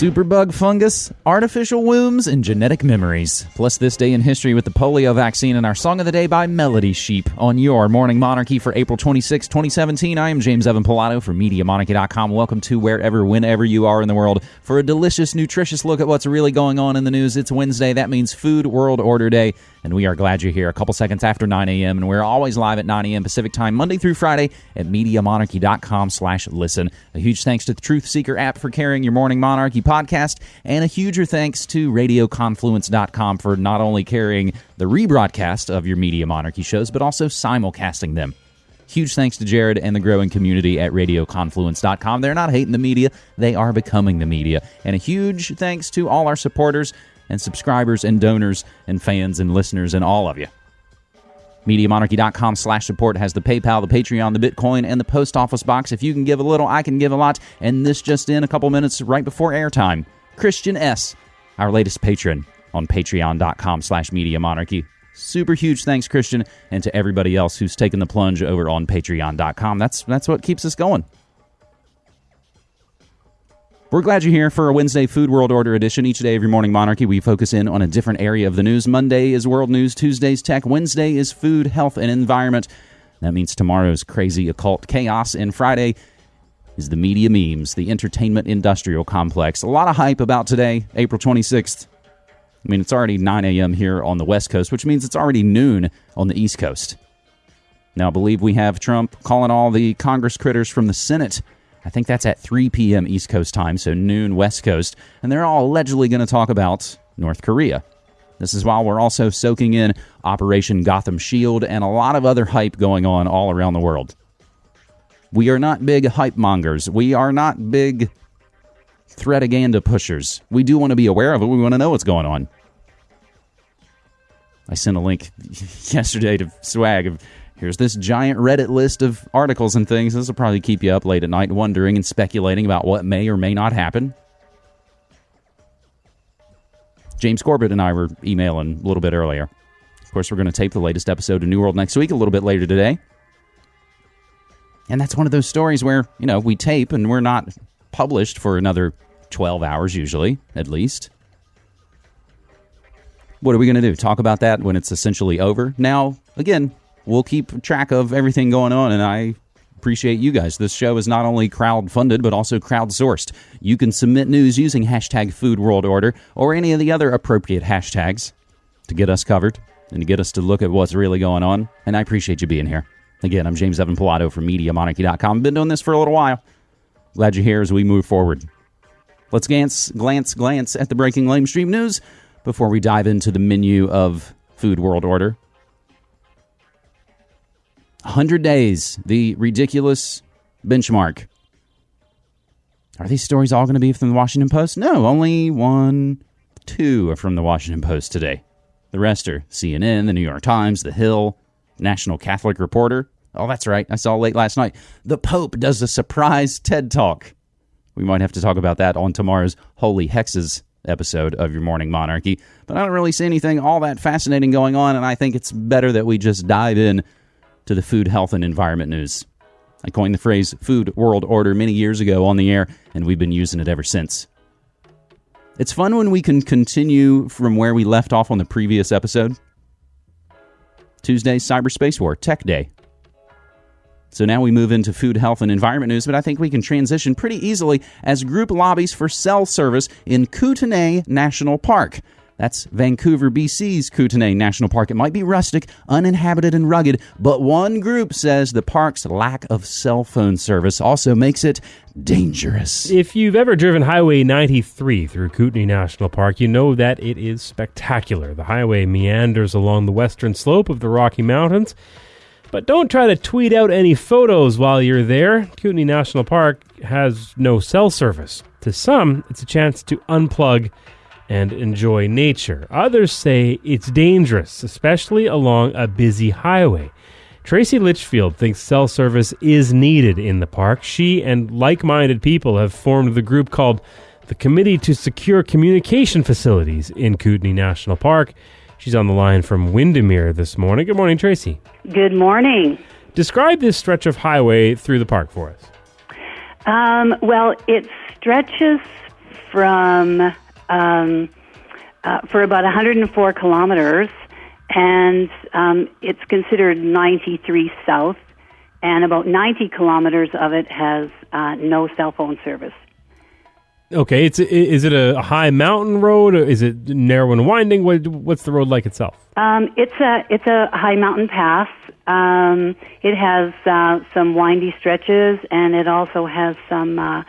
Superbug fungus, artificial wombs, and genetic memories. Plus, this day in history with the polio vaccine and our song of the day by Melody Sheep on your Morning Monarchy for April 26, 2017. I am James Evan Pilato from MediaMonarchy.com. Welcome to wherever, whenever you are in the world for a delicious, nutritious look at what's really going on in the news. It's Wednesday. That means Food World Order Day and we are glad you're here a couple seconds after 9 a.m. And we're always live at 9 a.m. Pacific time, Monday through Friday at MediaMonarchy.com slash listen. A huge thanks to the Truth Seeker app for carrying your Morning Monarchy podcast, and a huger thanks to RadioConfluence.com for not only carrying the rebroadcast of your Media Monarchy shows, but also simulcasting them. Huge thanks to Jared and the growing community at RadioConfluence.com. They're not hating the media, they are becoming the media. And a huge thanks to all our supporters and subscribers and donors and fans and listeners and all of you. MediaMonarchy.com slash support has the PayPal, the Patreon, the Bitcoin, and the post office box. If you can give a little, I can give a lot. And this just in a couple minutes right before airtime. Christian S., our latest patron on patreon.com slash MediaMonarchy. Super huge thanks, Christian, and to everybody else who's taken the plunge over on patreon.com. That's that's what keeps us going. We're glad you're here for a Wednesday Food World Order edition. Each day of your morning monarchy, we focus in on a different area of the news. Monday is world news, Tuesday's tech, Wednesday is food, health, and environment. That means tomorrow's crazy occult chaos, and Friday is the media memes, the entertainment industrial complex. A lot of hype about today, April 26th. I mean, it's already 9 a.m. here on the West Coast, which means it's already noon on the East Coast. Now, I believe we have Trump calling all the Congress critters from the Senate I think that's at 3 p.m. East Coast time, so noon West Coast, and they're all allegedly going to talk about North Korea. This is while we're also soaking in Operation Gotham Shield and a lot of other hype going on all around the world. We are not big hype mongers. We are not big threataganda pushers. We do want to be aware of it. We want to know what's going on. I sent a link yesterday to Swag of Here's this giant Reddit list of articles and things. This will probably keep you up late at night wondering and speculating about what may or may not happen. James Corbett and I were emailing a little bit earlier. Of course, we're going to tape the latest episode of New World next week, a little bit later today. And that's one of those stories where, you know, we tape and we're not published for another 12 hours, usually, at least. What are we going to do? Talk about that when it's essentially over? Now, again, we'll keep track of everything going on, and I appreciate you guys. This show is not only crowd funded, but also crowdsourced. You can submit news using hashtag Food World Order or any of the other appropriate hashtags to get us covered and to get us to look at what's really going on. And I appreciate you being here. Again, I'm James Evan Pilato from MediaMonarchy.com. Been doing this for a little while. Glad you're here as we move forward. Let's glance, glance, glance at the breaking lamestream news before we dive into the menu of Food World Order. 100 days, the ridiculous benchmark. Are these stories all going to be from the Washington Post? No, only one, two are from the Washington Post today. The rest are CNN, the New York Times, The Hill, National Catholic Reporter. Oh, that's right. I saw late last night. The Pope does a surprise TED Talk. We might have to talk about that on tomorrow's Holy Hexes episode of Your Morning Monarchy. But I don't really see anything all that fascinating going on, and I think it's better that we just dive in to the food, health, and environment news. I coined the phrase food world order many years ago on the air, and we've been using it ever since. It's fun when we can continue from where we left off on the previous episode. Tuesday's Cyberspace War, Tech Day. So now we move into food, health, and environment news, but I think we can transition pretty easily as group lobbies for cell service in Kootenay National Park. That's Vancouver, BC's Kootenay National Park. It might be rustic, uninhabited, and rugged, but one group says the park's lack of cell phone service also makes it dangerous. If you've ever driven Highway 93 through Kootenay National Park, you know that it is spectacular. The highway meanders along the western slope of the Rocky Mountains. But don't try to tweet out any photos while you're there. Kootenay National Park has no cell service. To some, it's a chance to unplug and enjoy nature. Others say it's dangerous, especially along a busy highway. Tracy Litchfield thinks cell service is needed in the park. She and like minded people have formed the group called the Committee to Secure Communication Facilities in Kootenay National Park. She's on the line from Windermere this morning. Good morning, Tracy. Good morning. Describe this stretch of highway through the park for us. Um, well, it stretches from um, uh, for about 104 kilometers, and um, it's considered 93 south, and about 90 kilometers of it has uh, no cell phone service. Okay, it's is it a high mountain road? Or is it narrow and winding? What, what's the road like itself? Um, it's a it's a high mountain pass. Um, it has uh, some windy stretches, and it also has some uh,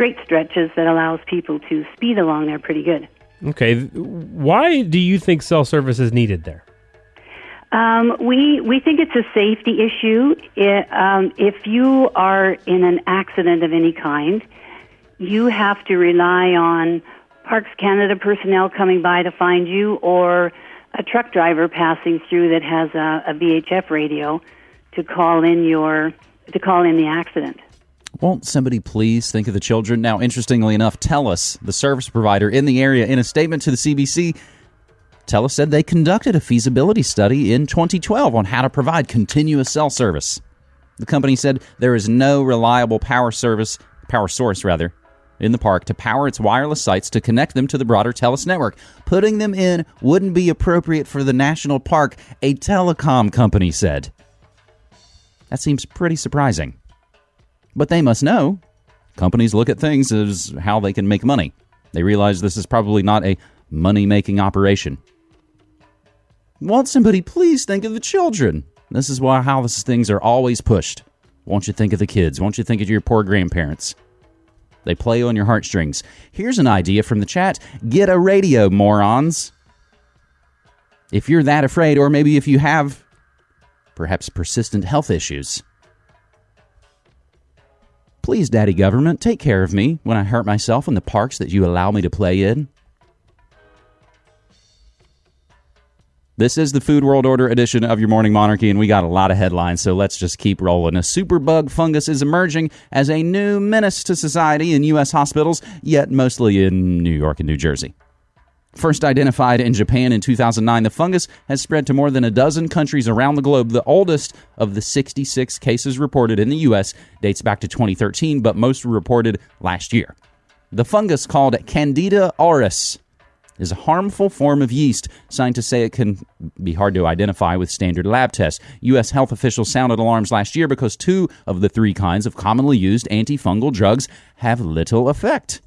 straight stretches that allows people to speed along there pretty good. Okay, why do you think cell service is needed there? Um, we we think it's a safety issue. It, um, if you are in an accident of any kind you have to rely on Parks Canada personnel coming by to find you or a truck driver passing through that has a, a VHF radio to call in your to call in the accident. Won't somebody please think of the children? Now, interestingly enough, TELUS, the service provider in the area, in a statement to the CBC, TELUS said they conducted a feasibility study in 2012 on how to provide continuous cell service. The company said there is no reliable power service, power source rather, in the park to power its wireless sites to connect them to the broader TELUS network. Putting them in wouldn't be appropriate for the national park, a telecom company said. That seems pretty surprising. But they must know. Companies look at things as how they can make money. They realize this is probably not a money making operation. Won't somebody please think of the children? This is why how these things are always pushed. Won't you think of the kids? Won't you think of your poor grandparents? They play on your heartstrings. Here's an idea from the chat get a radio, morons. If you're that afraid, or maybe if you have perhaps persistent health issues. Please, Daddy Government, take care of me when I hurt myself in the parks that you allow me to play in. This is the Food World Order edition of your Morning Monarchy, and we got a lot of headlines, so let's just keep rolling. A superbug fungus is emerging as a new menace to society in U.S. hospitals, yet mostly in New York and New Jersey. First identified in Japan in 2009, the fungus has spread to more than a dozen countries around the globe. The oldest of the 66 cases reported in the U.S. dates back to 2013, but most were reported last year. The fungus called Candida auris is a harmful form of yeast. Scientists say it can be hard to identify with standard lab tests. U.S. health officials sounded alarms last year because two of the three kinds of commonly used antifungal drugs have little effect.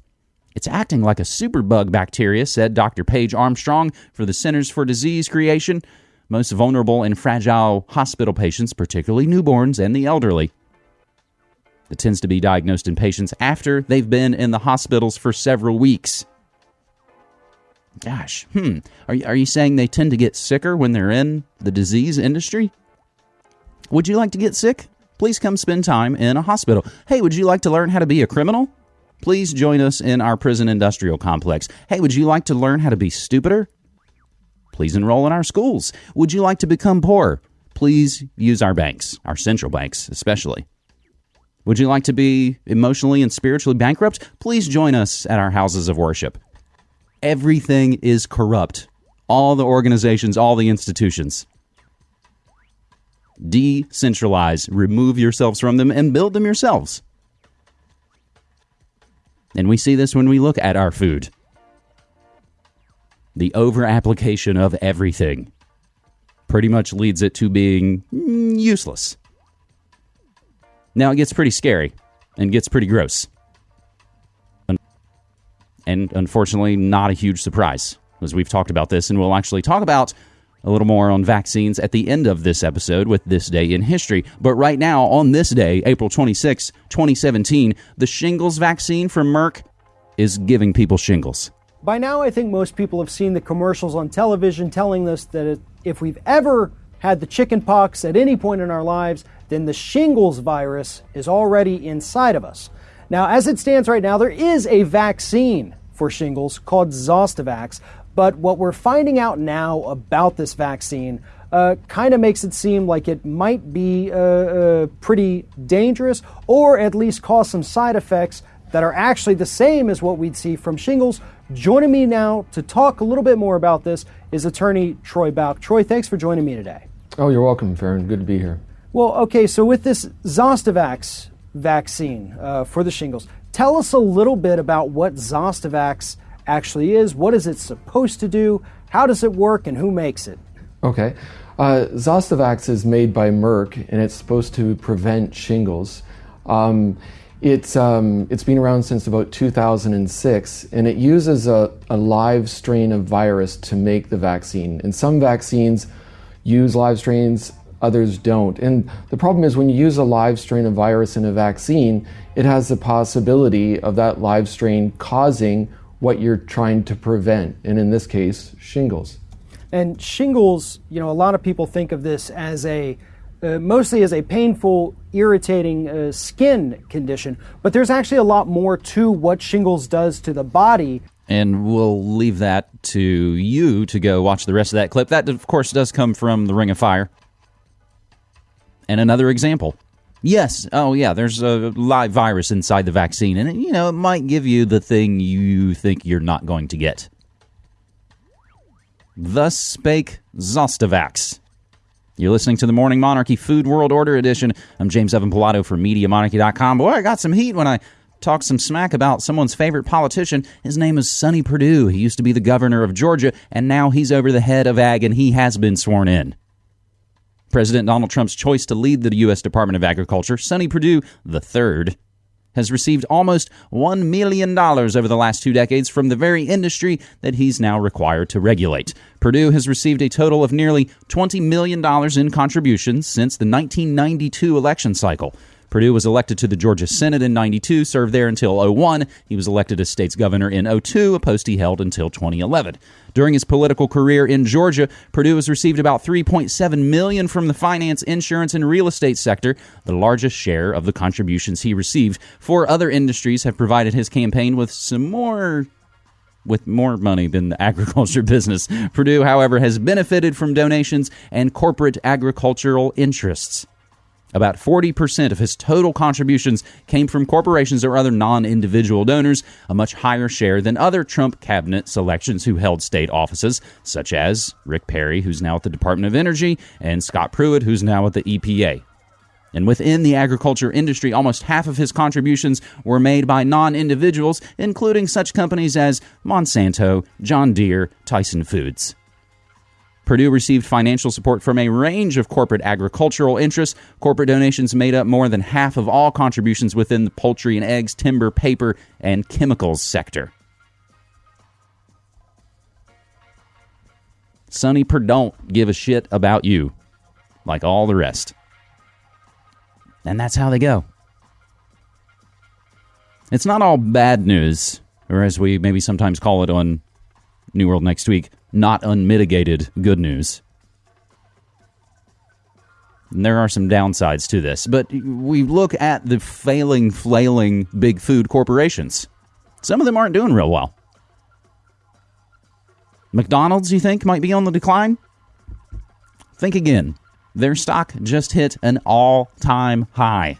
It's acting like a superbug bacteria, said Dr. Paige Armstrong for the Centers for Disease Creation. Most vulnerable and fragile hospital patients, particularly newborns and the elderly. It tends to be diagnosed in patients after they've been in the hospitals for several weeks. Gosh, hmm. Are you, are you saying they tend to get sicker when they're in the disease industry? Would you like to get sick? Please come spend time in a hospital. Hey, would you like to learn how to be a criminal? Please join us in our prison industrial complex. Hey, would you like to learn how to be stupider? Please enroll in our schools. Would you like to become poor? Please use our banks, our central banks especially. Would you like to be emotionally and spiritually bankrupt? Please join us at our houses of worship everything is corrupt. All the organizations, all the institutions. Decentralize, remove yourselves from them, and build them yourselves. And we see this when we look at our food. The over application of everything pretty much leads it to being mm, useless. Now it gets pretty scary and gets pretty gross and unfortunately, not a huge surprise, as we've talked about this, and we'll actually talk about a little more on vaccines at the end of this episode with This Day in History. But right now, on this day, April 26, 2017, the shingles vaccine from Merck is giving people shingles. By now, I think most people have seen the commercials on television telling us that if we've ever had the chicken pox at any point in our lives, then the shingles virus is already inside of us. Now, as it stands right now, there is a vaccine for shingles called Zostavax, but what we're finding out now about this vaccine uh, kind of makes it seem like it might be uh, uh, pretty dangerous or at least cause some side effects that are actually the same as what we'd see from shingles. Joining me now to talk a little bit more about this is attorney Troy Bouck. Troy, thanks for joining me today. Oh, you're welcome, Farron. Good to be here. Well, okay, so with this Zostavax vaccine uh, for the shingles. Tell us a little bit about what Zostavax actually is. What is it supposed to do? How does it work, and who makes it? Okay. Uh, Zostavax is made by Merck, and it's supposed to prevent shingles. Um, it's, um, it's been around since about 2006, and it uses a, a live strain of virus to make the vaccine. And some vaccines use live strains, others don't. And the problem is when you use a live strain of virus in a vaccine, it has the possibility of that live strain causing what you're trying to prevent, and in this case, shingles. And shingles, you know, a lot of people think of this as a uh, mostly as a painful, irritating uh, skin condition, but there's actually a lot more to what shingles does to the body. And we'll leave that to you to go watch the rest of that clip. That, of course, does come from the Ring of Fire. And another example. Yes. Oh, yeah. There's a live virus inside the vaccine, and you know it might give you the thing you think you're not going to get. Thus spake Zostavax. You're listening to the Morning Monarchy Food World Order Edition. I'm James Evan Pilato from MediaMonarchy.com. Boy, I got some heat when I talked some smack about someone's favorite politician. His name is Sonny Perdue. He used to be the governor of Georgia, and now he's over the head of ag, and he has been sworn in. President Donald Trump's choice to lead the U.S. Department of Agriculture, Sonny Perdue III, has received almost $1 million over the last two decades from the very industry that he's now required to regulate. Perdue has received a total of nearly $20 million in contributions since the 1992 election cycle. Perdue was elected to the Georgia Senate in 92, served there until 01. He was elected as state's governor in 02, a post he held until 2011. During his political career in Georgia, Perdue has received about 3.7 million from the finance, insurance, and real estate sector, the largest share of the contributions he received. Four other industries have provided his campaign with some more with more money than the agriculture business. Perdue, however, has benefited from donations and corporate agricultural interests. About 40% of his total contributions came from corporations or other non individual donors, a much higher share than other Trump cabinet selections who held state offices, such as Rick Perry, who's now at the Department of Energy, and Scott Pruitt, who's now at the EPA. And within the agriculture industry, almost half of his contributions were made by non individuals, including such companies as Monsanto, John Deere, Tyson Foods. Perdue received financial support from a range of corporate agricultural interests. Corporate donations made up more than half of all contributions within the poultry and eggs, timber, paper, and chemicals sector. Sonny Per don't give a shit about you, like all the rest. And that's how they go. It's not all bad news, or as we maybe sometimes call it on New World Next Week, not unmitigated good news. And there are some downsides to this, but we look at the failing, flailing big food corporations. Some of them aren't doing real well. McDonald's, you think, might be on the decline? Think again. Their stock just hit an all time high.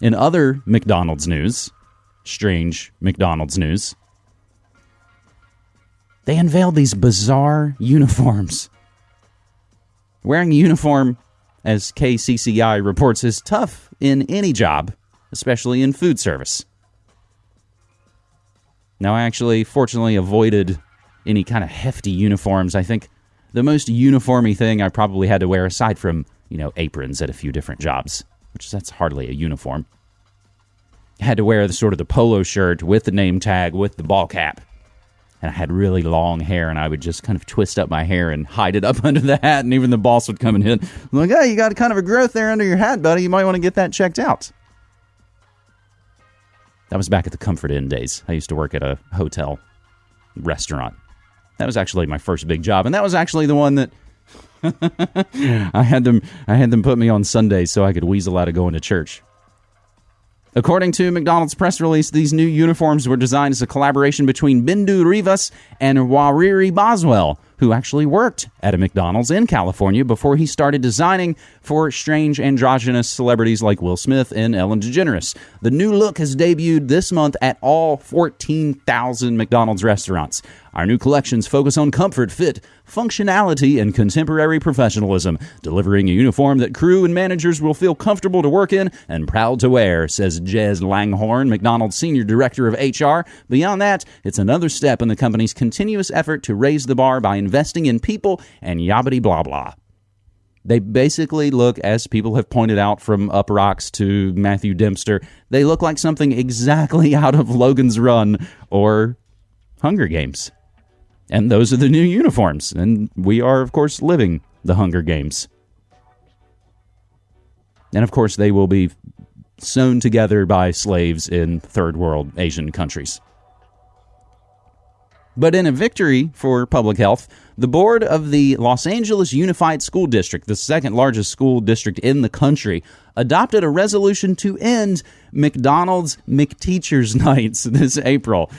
In other McDonald's news, strange McDonald's news, they unveiled these bizarre uniforms. Wearing a uniform, as KCCI reports, is tough in any job, especially in food service. Now, I actually, fortunately, avoided any kind of hefty uniforms. I think the most uniformy thing I probably had to wear, aside from, you know, aprons at a few different jobs, which that's hardly a uniform. I had to wear the sort of the polo shirt with the name tag, with the ball cap and I had really long hair, and I would just kind of twist up my hair and hide it up under the hat, and even the boss would come and hit. I'm like, hey, you got kind of a growth there under your hat, buddy. You might want to get that checked out. That was back at the Comfort Inn days. I used to work at a hotel restaurant. That was actually my first big job, and that was actually the one that I had them. I had them put me on Sundays so I could weasel out of going to church. According to McDonald's press release, these new uniforms were designed as a collaboration between Bindu Rivas and Waraire Boswell, who actually worked at a McDonald's in California before he started designing for strange androgynous celebrities like Will Smith and Ellen DeGeneres. The new look has debuted this month at all 14,000 McDonald's restaurants. Our new collections focus on comfort, fit, functionality, and contemporary professionalism, delivering a uniform that crew and managers will feel comfortable to work in and proud to wear, says Jez Langhorn, McDonald's Senior Director of HR. Beyond that, it's another step in the company's continuous effort to raise the bar by investing in people and yabbity blah blah. They basically look, as people have pointed out from Up Rocks to Matthew Dempster, they look like something exactly out of Logan's Run or Hunger Games. And those are the new uniforms. And we are, of course, living the Hunger Games. And of course, they will be sewn together by slaves in third world Asian countries. But in a victory for public health, the board of the Los Angeles Unified School District, the second largest school district in the country, adopted a resolution to end McDonald's McTeachers Nights this April.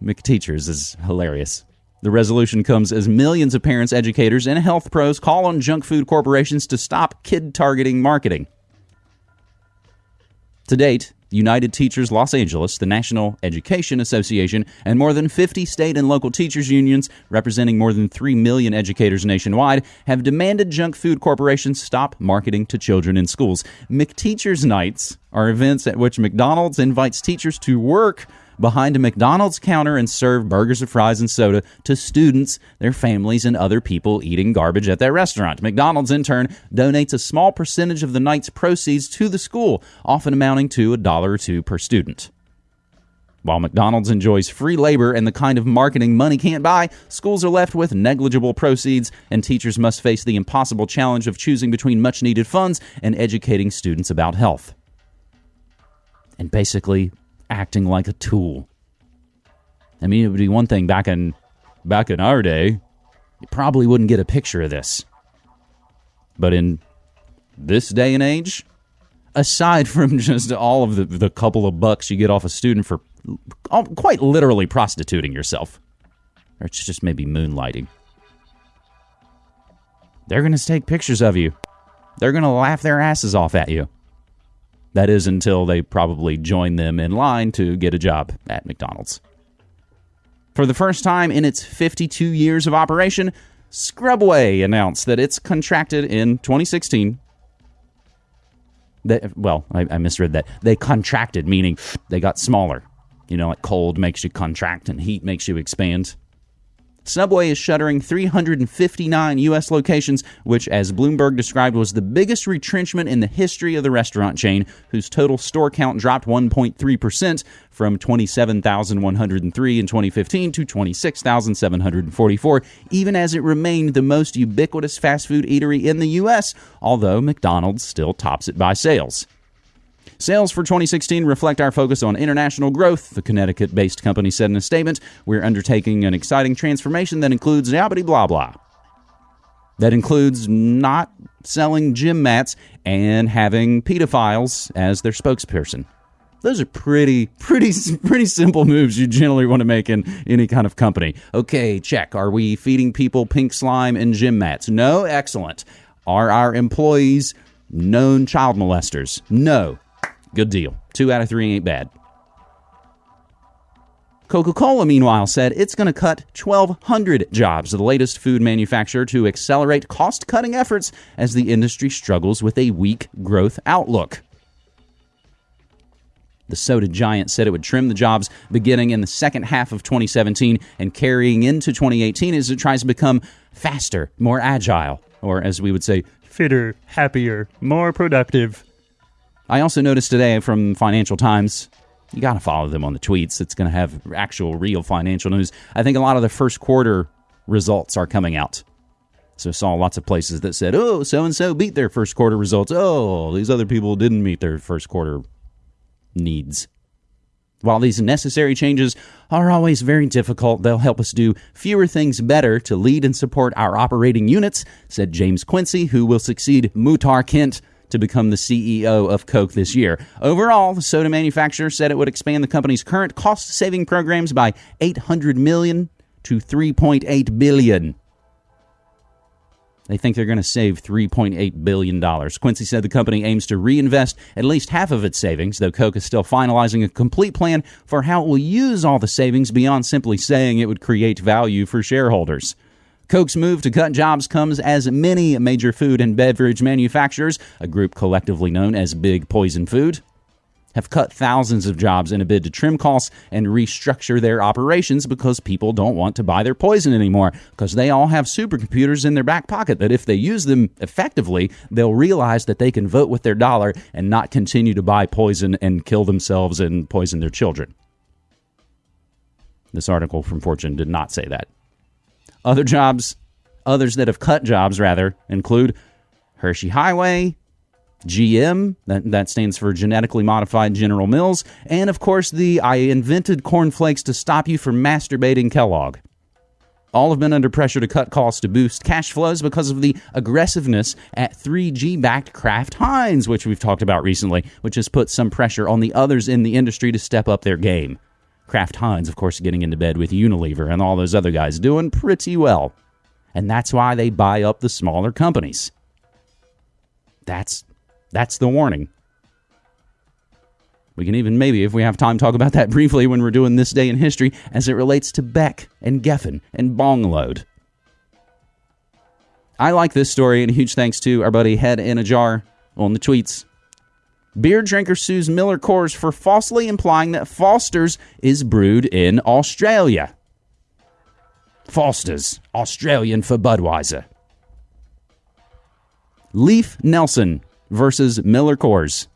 McTeachers is hilarious. The resolution comes as millions of parents, educators, and health pros call on junk food corporations to stop kid targeting marketing. To date, United Teachers Los Angeles, the National Education Association, and more than 50 state and local teachers unions representing more than 3 million educators nationwide have demanded junk food corporations stop marketing to children in schools. McTeachers Nights are events at which McDonald's invites teachers to work behind a McDonald's counter and serve burgers and fries and soda to students, their families, and other people eating garbage at their restaurant. McDonald's, in turn, donates a small percentage of the night's proceeds to the school, often amounting to a dollar or two per student. While McDonald's enjoys free labor and the kind of marketing money can't buy, schools are left with negligible proceeds, and teachers must face the impossible challenge of choosing between much needed funds and educating students about health. And basically, acting like a tool. I mean, it would be one thing back in back in our day, you probably wouldn't get a picture of this. But in this day and age, aside from just all of the, the couple of bucks you get off a student for quite literally prostituting yourself, or it's just maybe moonlighting, they're going to take pictures of you. They're going to laugh their asses off at you. That is until they probably join them in line to get a job at McDonald's. For the first time in its 52 years of operation, Scrubway announced that it's contracted in 2016. That, well, I, I misread that. They contracted, meaning they got smaller. You know, like cold makes you contract and heat makes you expand. Subway is shuttering 359 U.S. locations, which, as Bloomberg described, was the biggest retrenchment in the history of the restaurant chain, whose total store count dropped 1.3% from 27,103 in 2015 to 26,744, even as it remained the most ubiquitous fast food eatery in the U.S., although McDonald's still tops it by sales. Sales for 2016 reflect our focus on international growth, the Connecticut based company said in a statement. We're undertaking an exciting transformation that includes yabbity blah blah. That includes not selling gym mats and having pedophiles as their spokesperson. Those are pretty, pretty, pretty simple moves you generally want to make in any kind of company. Okay, check. Are we feeding people pink slime and gym mats? No? Excellent. Are our employees known child molesters? No. Good deal. Two out of three ain't bad. Coca Cola, meanwhile, said it's going to cut 1,200 jobs, the latest food manufacturer to accelerate cost cutting efforts as the industry struggles with a weak growth outlook. The soda giant said it would trim the jobs beginning in the second half of 2017 and carrying into 2018 as it tries to become faster, more agile, or as we would say, fitter, happier, more productive. I also noticed today from Financial Times, you got to follow them on the tweets. It's going to have actual, real financial news. I think a lot of the first quarter results are coming out. So saw lots of places that said, oh, so and so beat their first quarter results. Oh, these other people didn't meet their first quarter needs. While these necessary changes are always very difficult, they'll help us do fewer things better to lead and support our operating units, said James Quincy, who will succeed Muhtar Kent to become the CEO of Coke this year. Overall, the soda manufacturer said it would expand the company's current cost-saving programs by 800 million to 3.8 billion. They think they're going to save $3.8 billion. Quincy said the company aims to reinvest at least half of its savings, though Coke is still finalizing a complete plan for how it will use all the savings beyond simply saying it would create value for shareholders. Coke's move to cut jobs comes as many major food and beverage manufacturers, a group collectively known as Big Poison Food, have cut thousands of jobs in a bid to trim costs and restructure their operations because people don't want to buy their poison anymore because they all have supercomputers in their back pocket that if they use them effectively, they'll realize that they can vote with their dollar and not continue to buy poison and kill themselves and poison their children. This article from Fortune did not say that. Other jobs, others that have cut jobs rather, include Hershey Highway, GM, that, that stands for Genetically Modified General Mills, and of course the I invented cornflakes to stop you from masturbating Kellogg. All have been under pressure to cut costs to boost cash flows because of the aggressiveness at 3G backed Kraft Heinz, which we've talked about recently, which has put some pressure on the others in the industry to step up their game. Kraft Heinz, of course, getting into bed with Unilever and all those other guys doing pretty well. And that's why they buy up the smaller companies. That's that's the warning. We can even maybe, if we have time, talk about that briefly when we're doing this day in history as it relates to Beck and Geffen and Bongload. I like this story, and huge thanks to our buddy Head in a Jar on the tweets. Beer drinker sues Miller Coors for falsely implying that Foster's is brewed in Australia. Foster's, Australian for Budweiser. Leif Nelson versus Miller Coors.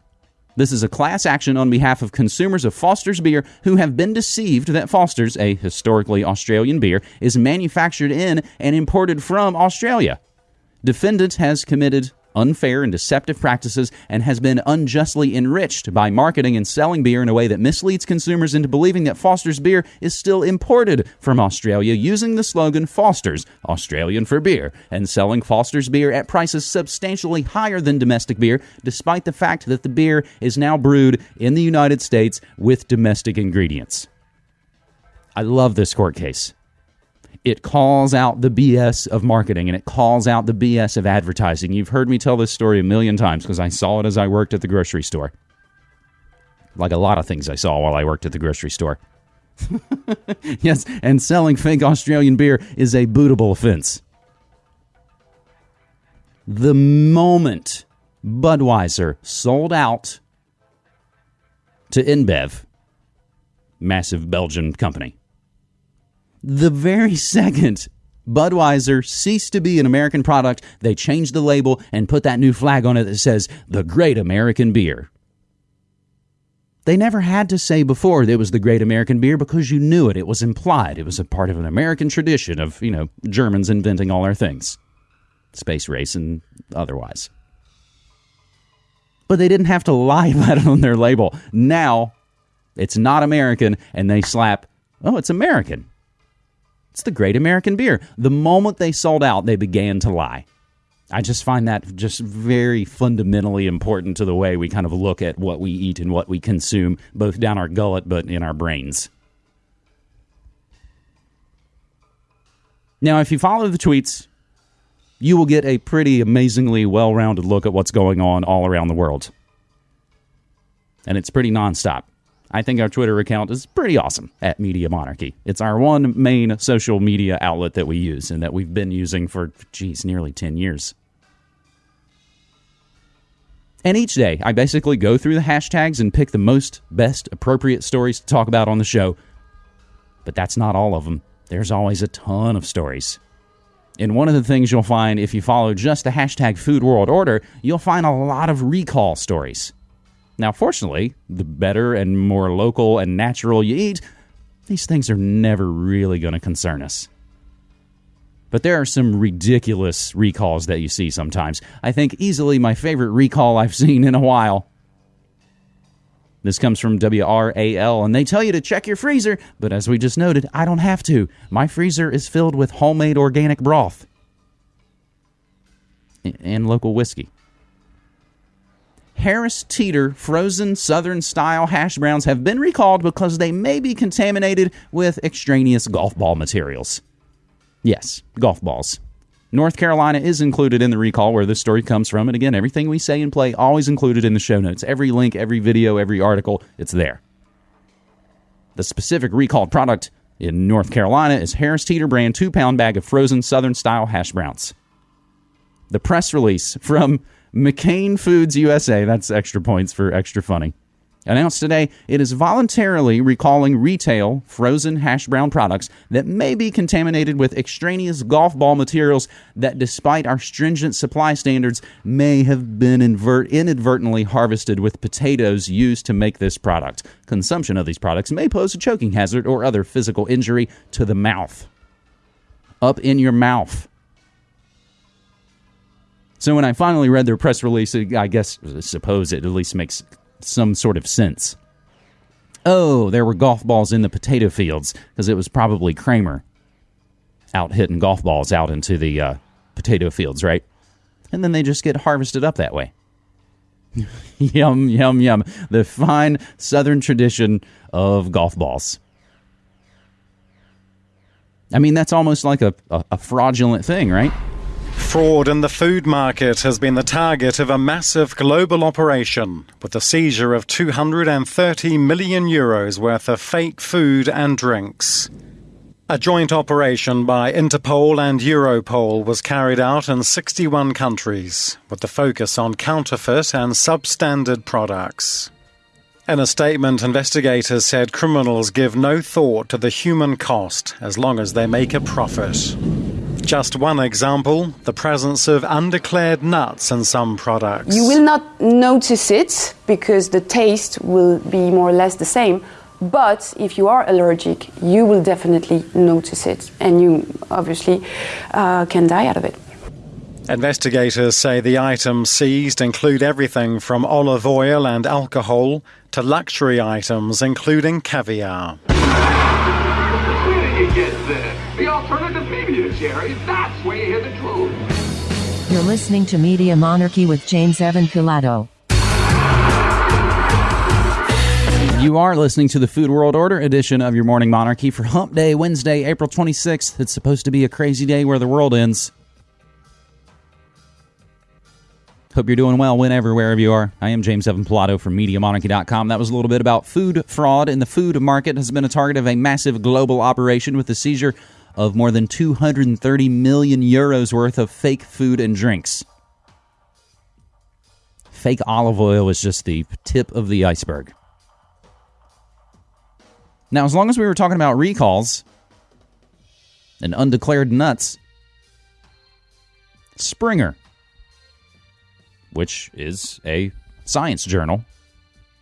This is a class action on behalf of consumers of Foster's beer who have been deceived that Foster's, a historically Australian beer, is manufactured in and imported from Australia. Defendant has committed unfair and deceptive practices and has been unjustly enriched by marketing and selling beer in a way that misleads consumers into believing that Foster's beer is still imported from Australia using the slogan Foster's, Australian for beer, and selling Foster's beer at prices substantially higher than domestic beer, despite the fact that the beer is now brewed in the United States with domestic ingredients. I love this court case it calls out the BS of marketing and it calls out the BS of advertising. You've heard me tell this story a million times because I saw it as I worked at the grocery store. Like a lot of things I saw while I worked at the grocery store. yes, and selling fake Australian beer is a bootable offense. The moment Budweiser sold out to InBev, massive Belgian company, the very second Budweiser ceased to be an American product, they changed the label and put that new flag on it that says the Great American Beer. They never had to say before it was the Great American Beer because you knew it. It was implied. It was a part of an American tradition of, you know, Germans inventing all our things space race and otherwise. But they didn't have to lie about it on their label. Now it's not American and they slap, oh, it's American. It's the great American beer. The moment they sold out, they began to lie. I just find that just very fundamentally important to the way we kind of look at what we eat and what we consume, both down our gullet but in our brains. Now, if you follow the tweets, you will get a pretty amazingly well rounded look at what's going on all around the world. And it's pretty nonstop. I think our Twitter account is pretty awesome at Media Monarchy. It's our one main social media outlet that we use and that we've been using for, geez, nearly 10 years. And each day, I basically go through the hashtags and pick the most, best, appropriate stories to talk about on the show. But that's not all of them. There's always a ton of stories. And one of the things you'll find if you follow just the hashtag Food World Order, you'll find a lot of recall stories. Now, fortunately, the better and more local and natural you eat, these things are never really going to concern us. But there are some ridiculous recalls that you see sometimes. I think easily my favorite recall I've seen in a while. This comes from WRAL, and they tell you to check your freezer, but as we just noted, I don't have to. My freezer is filled with homemade organic broth and local whiskey. Harris Teeter frozen Southern style hash browns have been recalled because they may be contaminated with extraneous golf ball materials. Yes, golf balls. North Carolina is included in the recall where this story comes from. And again, everything we say and play always included in the show notes. Every link, every video, every article, it's there. The specific recalled product in North Carolina is Harris Teeter brand two pound bag of frozen Southern style hash browns. The press release from McCain Foods USA, that's extra points for extra funny, announced today it is voluntarily recalling retail frozen hash brown products that may be contaminated with extraneous golf ball materials that, despite our stringent supply standards, may have been invert- inadvertently harvested with potatoes used to make this product. Consumption of these products may pose a choking hazard or other physical injury to the mouth. Up in your mouth. So when I finally read their press release, I guess, suppose it at least makes some sort of sense. Oh, there were golf balls in the potato fields because it was probably Kramer out hitting golf balls out into the uh, potato fields, right? And then they just get harvested up that way. yum, yum, yum. The fine southern tradition of golf balls. I mean, that's almost like a, a, a fraudulent thing, right? Fraud in the food market has been the target of a massive global operation, with the seizure of 230 million euros worth of fake food and drinks. A joint operation by Interpol and Europol was carried out in 61 countries, with the focus on counterfeit and substandard products. In a statement, investigators said criminals give no thought to the human cost as long as they make a profit. Just one example the presence of undeclared nuts in some products. You will not notice it because the taste will be more or less the same. But if you are allergic, you will definitely notice it, and you obviously uh, can die out of it. Investigators say the items seized include everything from olive oil and alcohol to luxury items, including caviar. Jerry. That's where you hear the truth. You're listening to Media Monarchy with James Evan Pilato. You are listening to the Food World Order edition of your Morning Monarchy for Hump Day, Wednesday, April 26th. It's supposed to be a crazy day where the world ends. Hope you're doing well whenever, wherever you are. I am James Evan Pilato from MediaMonarchy.com. That was a little bit about food fraud in the food market has been a target of a massive global operation with the seizure of more than 230 million euros worth of fake food and drinks. Fake olive oil is just the tip of the iceberg. Now, as long as we were talking about recalls and undeclared nuts, Springer, which is a science journal,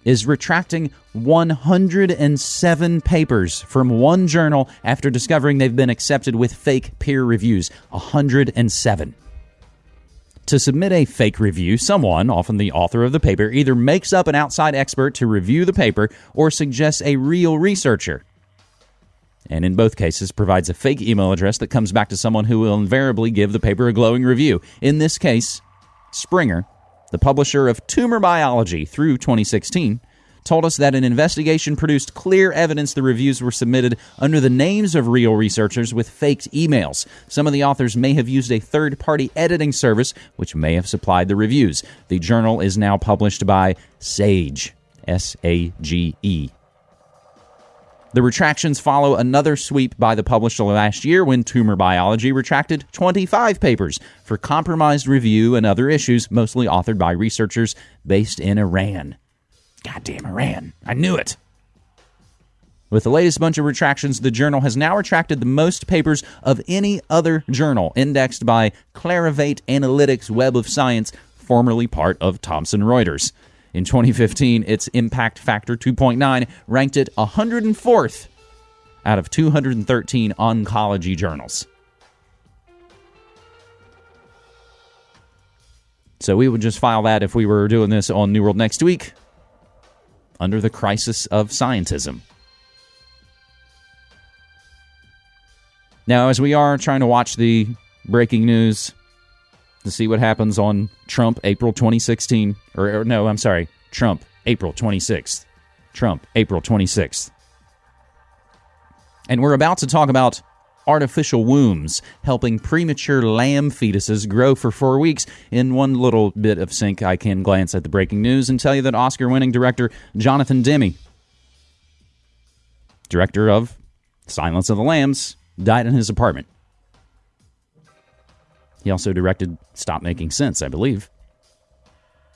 is retracting 107 papers from one journal after discovering they've been accepted with fake peer reviews. 107. To submit a fake review, someone, often the author of the paper, either makes up an outside expert to review the paper or suggests a real researcher. And in both cases, provides a fake email address that comes back to someone who will invariably give the paper a glowing review. In this case, Springer, the publisher of Tumor Biology through 2016, told us that an investigation produced clear evidence the reviews were submitted under the names of real researchers with faked emails. Some of the authors may have used a third party editing service, which may have supplied the reviews. The journal is now published by Sage, S A G E. The retractions follow another sweep by the publisher last year when Tumor Biology retracted 25 papers for compromised review and other issues, mostly authored by researchers based in Iran. Goddamn Iran. I knew it. With the latest bunch of retractions, the journal has now retracted the most papers of any other journal, indexed by Clarivate Analytics Web of Science, formerly part of Thomson Reuters. In 2015, its impact factor 2.9 ranked it 104th out of 213 oncology journals. So we would just file that if we were doing this on New World next week under the crisis of scientism. Now, as we are trying to watch the breaking news to see what happens on Trump April 2016, or, or no, I'm sorry, Trump April 26th. Trump April 26th. And we're about to talk about artificial wombs, helping premature lamb fetuses grow for four weeks. In one little bit of sync, I can glance at the breaking news and tell you that Oscar winning director Jonathan Demme, director of Silence of the Lambs, died in his apartment. He also directed Stop Making Sense, I believe.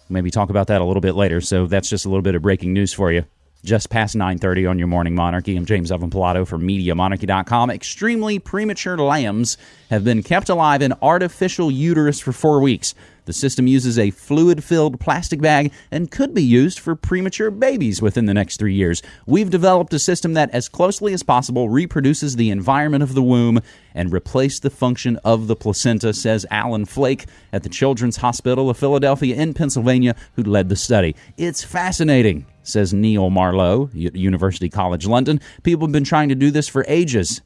Maybe talk about that a little bit later. So that's just a little bit of breaking news for you just past 9.30 on your morning monarchy i'm james evan pilato from mediamonarchy.com extremely premature lambs have been kept alive in artificial uterus for four weeks the system uses a fluid filled plastic bag and could be used for premature babies within the next three years. We've developed a system that, as closely as possible, reproduces the environment of the womb and replace the function of the placenta, says Alan Flake at the Children's Hospital of Philadelphia in Pennsylvania, who led the study. It's fascinating says Neil Marlowe, University College London. People have been trying to do this for ages.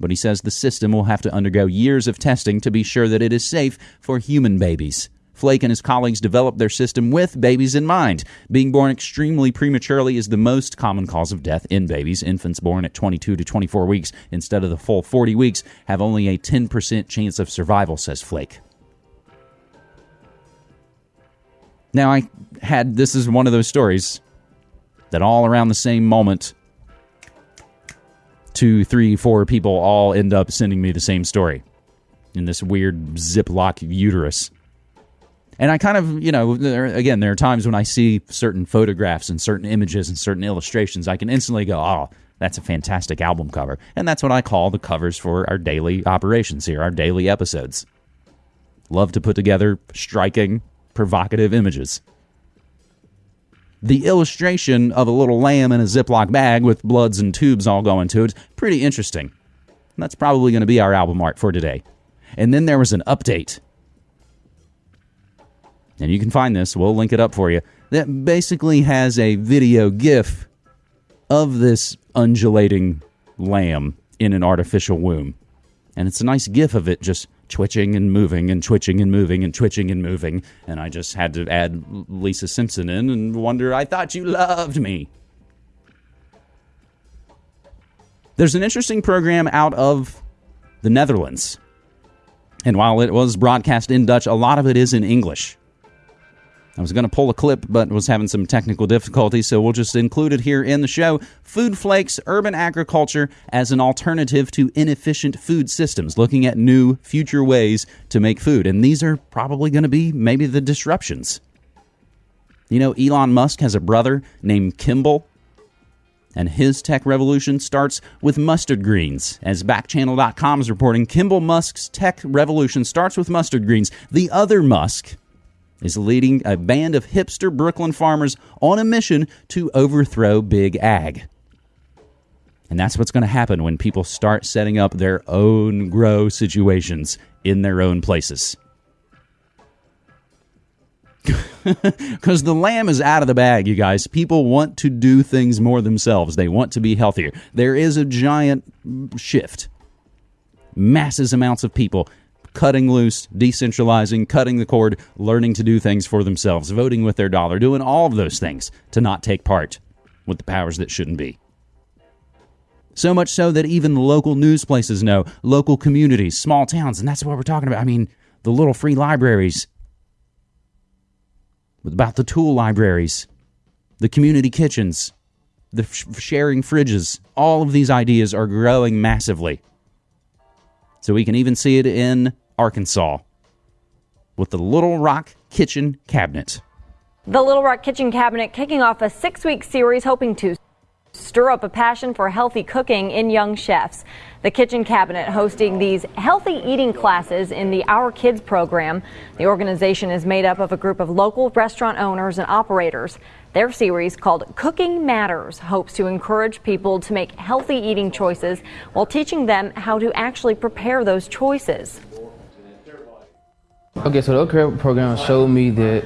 But he says the system will have to undergo years of testing to be sure that it is safe for human babies. Flake and his colleagues developed their system with babies in mind. Being born extremely prematurely is the most common cause of death in babies. Infants born at 22 to 24 weeks instead of the full 40 weeks have only a 10% chance of survival, says Flake. Now, I had this is one of those stories that all around the same moment, two, three, four people all end up sending me the same story in this weird Ziploc uterus. And I kind of, you know, there, again, there are times when I see certain photographs and certain images and certain illustrations, I can instantly go, oh, that's a fantastic album cover. And that's what I call the covers for our daily operations here, our daily episodes. Love to put together striking, provocative images the illustration of a little lamb in a Ziploc bag with bloods and tubes all going to it. Pretty interesting. That's probably going to be our album art for today. And then there was an update. And you can find this, we'll link it up for you. That basically has a video GIF of this undulating lamb in an artificial womb. And it's a nice GIF of it just twitching and moving and twitching and moving and twitching and moving. And I just had to add Lisa Simpson in and wonder, I thought you loved me. There's an interesting program out of the Netherlands. And while it was broadcast in Dutch, a lot of it is in English. I was going to pull a clip, but was having some technical difficulties, so we'll just include it here in the show. Food Flakes Urban Agriculture as an alternative to inefficient food systems, looking at new future ways to make food. And these are probably going to be maybe the disruptions. You know, Elon Musk has a brother named Kimball, and his tech revolution starts with mustard greens. As backchannel.com is reporting, Kimball Musk's tech revolution starts with mustard greens. The other Musk, is leading a band of hipster Brooklyn farmers on a mission to overthrow Big Ag. And that's what's going to happen when people start setting up their own grow situations in their own places. Because the lamb is out of the bag, you guys. People want to do things more themselves, they want to be healthier. There is a giant shift. Masses amounts of people cutting loose, decentralizing, cutting the cord, learning to do things for themselves, voting with their dollar, doing all of those things to not take part with the powers that shouldn't be. So much so that even the local news places know, local communities, small towns, and that's what we're talking about. I mean, the little free libraries, about the tool libraries, the community kitchens, the sharing fridges. All of these ideas are growing massively. So we can even see it in Arkansas with the Little Rock Kitchen Cabinet. The Little Rock Kitchen Cabinet kicking off a six week series hoping to stir up a passion for healthy cooking in young chefs. The Kitchen Cabinet hosting these healthy eating classes in the Our Kids program. The organization is made up of a group of local restaurant owners and operators. Their series called Cooking Matters hopes to encourage people to make healthy eating choices while teaching them how to actually prepare those choices. Okay, so the OCREP program showed me that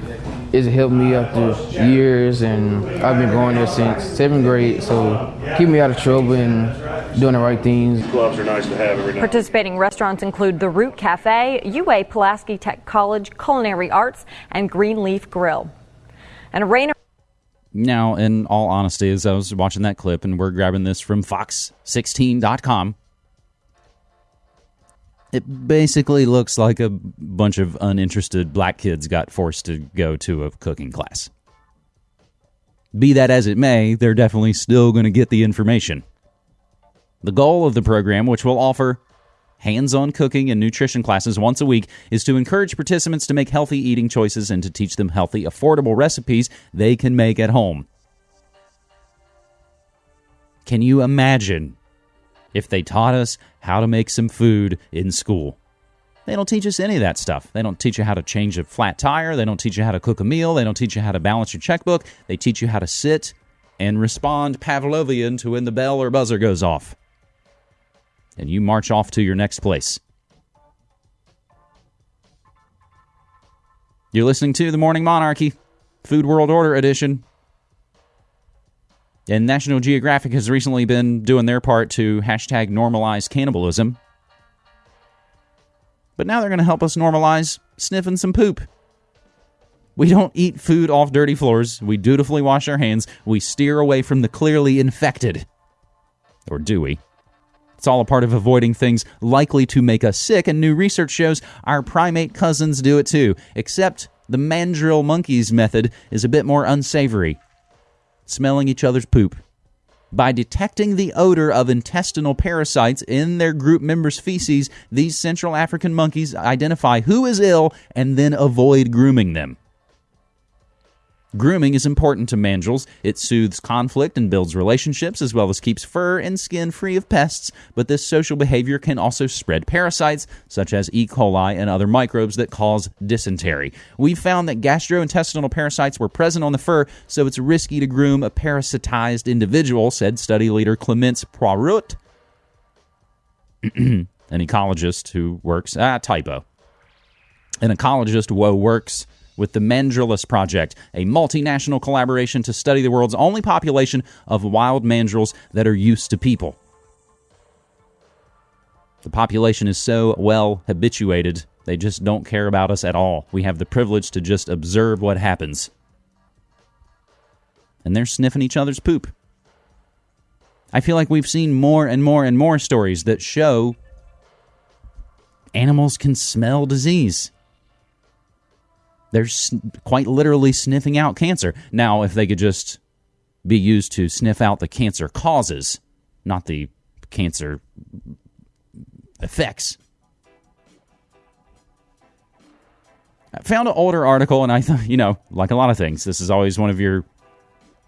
it's helped me after years, and I've been going there since seventh grade. So keep me out of trouble and doing the right things. Gloves are nice to have every now. Participating restaurants include the Root Cafe, UA Pulaski Tech College Culinary Arts, and Greenleaf Grill. And a rain. Now, in all honesty, as I was watching that clip, and we're grabbing this from Fox16.com, It basically looks like a bunch of uninterested black kids got forced to go to a cooking class. Be that as it may, they're definitely still going to get the information. The goal of the program, which will offer hands on cooking and nutrition classes once a week, is to encourage participants to make healthy eating choices and to teach them healthy, affordable recipes they can make at home. Can you imagine if they taught us how to make some food in school? They don't teach us any of that stuff. They don't teach you how to change a flat tire. They don't teach you how to cook a meal. They don't teach you how to balance your checkbook. They teach you how to sit and respond Pavlovian to when the bell or buzzer goes off. And you march off to your next place. You're listening to The Morning Monarchy, Food World Order edition. And National Geographic has recently been doing their part to hashtag normalize cannibalism. But now they're going to help us normalize sniffing some poop. We don't eat food off dirty floors. We dutifully wash our hands. We steer away from the clearly infected. Or do we? It's all a part of avoiding things likely to make us sick, and new research shows our primate cousins do it too, except the mandrill monkeys method is a bit more unsavory. Smelling each other's poop. By detecting the odor of intestinal parasites in their group members' feces, these Central African monkeys identify who is ill and then avoid grooming them. Grooming is important to mandrills. It soothes conflict and builds relationships, as well as keeps fur and skin free of pests. But this social behavior can also spread parasites, such as E. coli and other microbes that cause dysentery. We found that gastrointestinal parasites were present on the fur, so it's risky to groom a parasitized individual, said study leader Clemence Poirot, an ecologist who works. Ah, typo. An ecologist who works with the Mandrillus Project, a multinational collaboration to study the world's only population of wild mandrills that are used to people. The population is so well habituated, they just don't care about us at all. We have the privilege to just observe what happens. And they're sniffing each other's poop. I feel like we've seen more and more and more stories that show animals can smell disease. They're quite literally sniffing out cancer. Now, if they could just be used to sniff out the cancer causes, not the cancer effects. I found an older article, and I thought, you know, like a lot of things, this is always one of your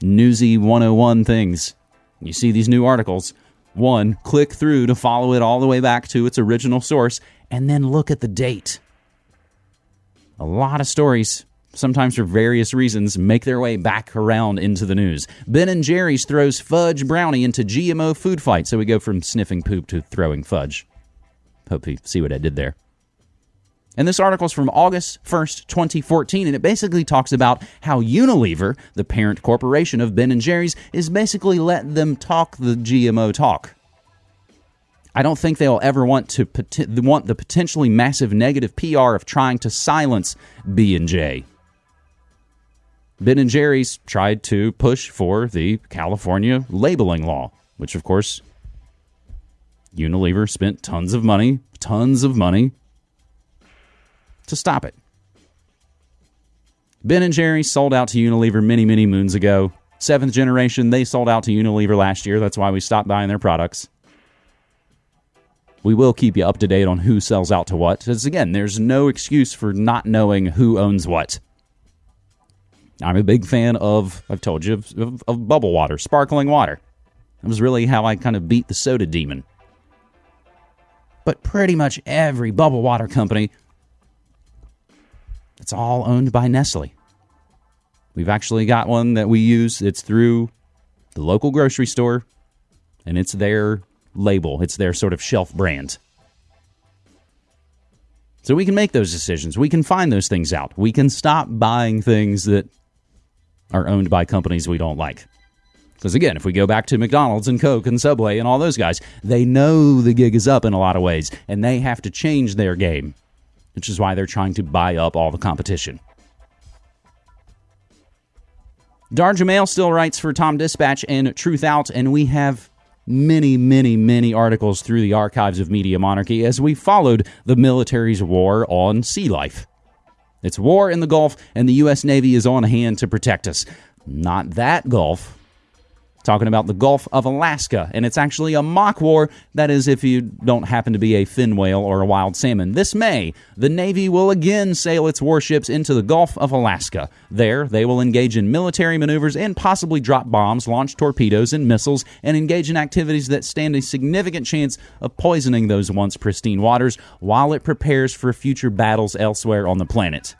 newsy 101 things. You see these new articles. One, click through to follow it all the way back to its original source, and then look at the date a lot of stories sometimes for various reasons, make their way back around into the news. Ben and Jerry's throws fudge brownie into GMO food fight. So we go from sniffing poop to throwing fudge. Hope you see what I did there. And this article is from August 1st, 2014, and it basically talks about how Unilever, the parent corporation of Ben and Jerry's, is basically letting them talk the GMO talk. I don't think they'll ever want to want the potentially massive negative PR of trying to silence B and J. Ben and Jerry's tried to push for the California labeling law, which of course Unilever spent tons of money, tons of money to stop it. Ben and Jerry's sold out to Unilever many, many moons ago. Seventh generation, they sold out to Unilever last year. That's why we stopped buying their products. We will keep you up to date on who sells out to what. Because again, there's no excuse for not knowing who owns what. I'm a big fan of, I've told you, of, of, of bubble water, sparkling water. That was really how I kind of beat the soda demon. But pretty much every bubble water company, it's all owned by Nestle. We've actually got one that we use. It's through the local grocery store, and it's their label, it's their sort of shelf brand. So we can make those decisions. We can find those things out. We can stop buying things that are owned by companies we don't like. Because again, if we go back to McDonald's and Coke and Subway and all those guys, they know the gig is up in a lot of ways and they have to change their game, which is why they're trying to buy up all the competition. Dar Jamail still writes for TomDispatch and Truthout, and we have many, many, many articles through the archives of Media Monarchy as we followed the military's war on sea life. It's war in the Gulf, and the U.S. Navy is on hand to protect us. Not that Gulf. Talking about the Gulf of Alaska, and it's actually a mock war. That is, if you don't happen to be a fin whale or a wild salmon. This May, the Navy will again sail its warships into the Gulf of Alaska. There, they will engage in military maneuvers and possibly drop bombs, launch torpedoes and missiles, and engage in activities that stand a significant chance of poisoning those once pristine waters while it prepares for future battles elsewhere on the planet.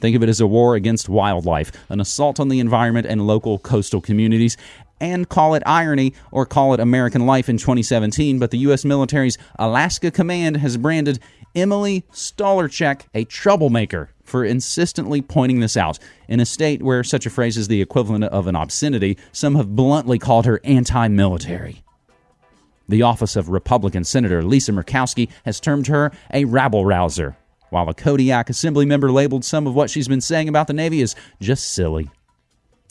Think of it as a war against wildlife, an assault on the environment and local coastal communities. And call it irony or call it American life in 2017, but the U.S. military's Alaska Command has branded Emily Stolarczyk a troublemaker for insistently pointing this out. In a state where such a phrase is the equivalent of an obscenity, some have bluntly called her anti military. The office of Republican Senator Lisa Murkowski has termed her a rabble rouser, while a Kodiak Assembly member labeled some of what she's been saying about the Navy as just silly.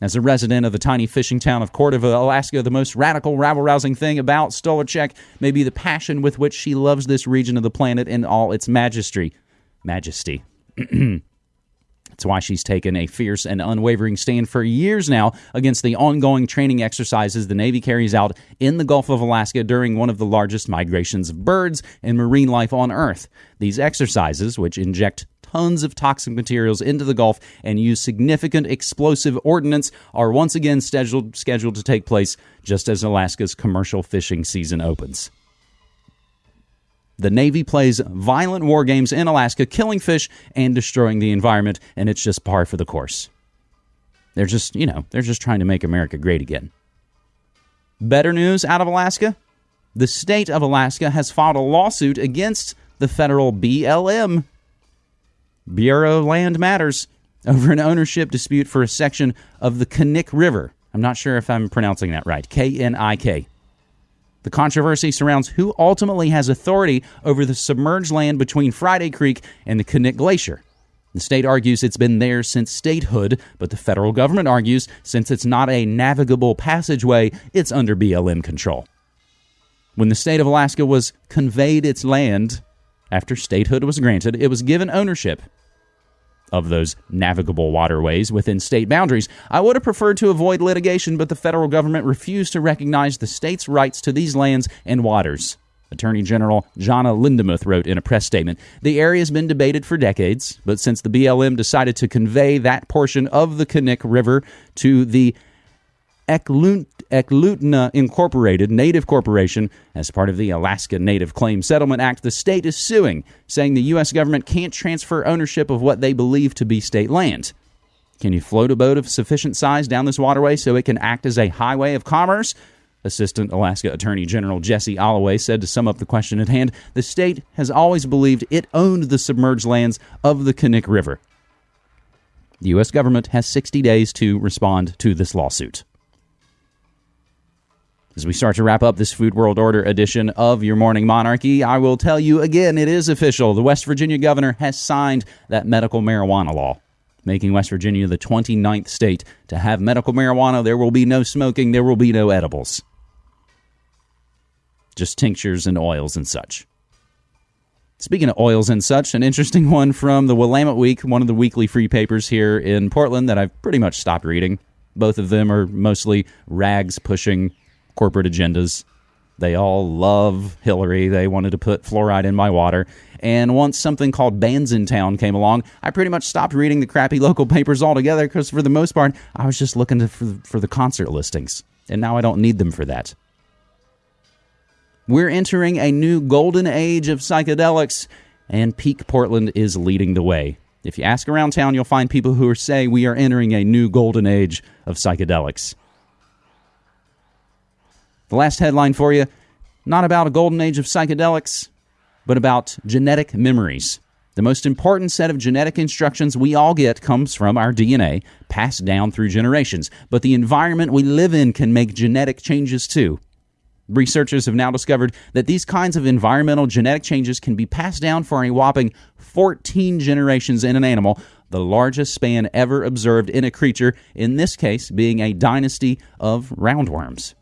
As a resident of the tiny fishing town of Cordova, Alaska, the most radical, rabble rousing thing about Stolarczyk may be the passion with which she loves this region of the planet in all its majesty. Majesty. It's why she's taken a fierce and unwavering stand for years now against the ongoing training exercises the Navy carries out in the Gulf of Alaska during one of the largest migrations of birds and marine life on Earth. These exercises, which inject tons of toxic materials into the Gulf and use significant explosive ordnance, are once again scheduled, scheduled to take place just as Alaska's commercial fishing season opens. The Navy plays violent war games in Alaska, killing fish and destroying the environment, and it's just par for the course. They're just, you know, they're just trying to make America great again. Better news out of Alaska? The state of Alaska has filed a lawsuit against the federal BLM, Bureau of Land Matters, over an ownership dispute for a section of the Knik River. I'm not sure if I'm pronouncing that right. K N I K. The controversy surrounds who ultimately has authority over the submerged land between Friday Creek and the Knik Glacier. The state argues it's been there since statehood, but the federal government argues since it's not a navigable passageway, it's under BLM control. When the state of Alaska was conveyed its land after statehood was granted, it was given ownership of those navigable waterways within state boundaries. I would have preferred to avoid litigation, but the federal government refused to recognize the state's rights to these lands and waters. Attorney General Jahna Lindemuth wrote in a press statement The area has been debated for decades, but since the BLM decided to convey that portion of the Knik River to the Eklutna Incorporated Native Corporation as part of the Alaska Native Claim Settlement Act, the state is suing, saying the U.S. government can't transfer ownership of what they believe to be state land. Can you float a boat of sufficient size down this waterway so it can act as a highway of commerce? Assistant Alaska Attorney General Jesse Alloway said to sum up the question at hand the state has always believed it owned the submerged lands of the Knik River. The U.S. government has 60 days to respond to this lawsuit. As we start to wrap up this Food World Order edition of Your Morning Monarchy, I will tell you again it is official. The West Virginia governor has signed that medical marijuana law, making West Virginia the 29th state to have medical marijuana. There will be no smoking, there will be no edibles, just tinctures and oils and such. Speaking of oils and such, an interesting one from the Willamette Week, one of the weekly free papers here in Portland that I've pretty much stopped reading. Both of them are mostly rags pushing corporate agendas. They all love Hillary. They wanted to put fluoride in my water. And once something called Bandsintown came along, I pretty much stopped reading the crappy local papers altogether because, for the most part, I was just looking to, for, for the concert listings. And now I don't need them for that. We're entering a new golden age of psychedelics, and Peak Portland is leading the way. If you ask around town, you'll find people who saying we are entering a new golden age of psychedelics. The last headline for you not about a golden age of psychedelics, but about genetic memories. The most important set of genetic instructions we all get comes from our DNA, passed down through generations. But the environment we live in can make genetic changes too. Researchers have now discovered that these kinds of environmental genetic changes can be passed down for a whopping 14 generations in an animal, the largest span ever observed in a creature, in this case being a dynasty of roundworms.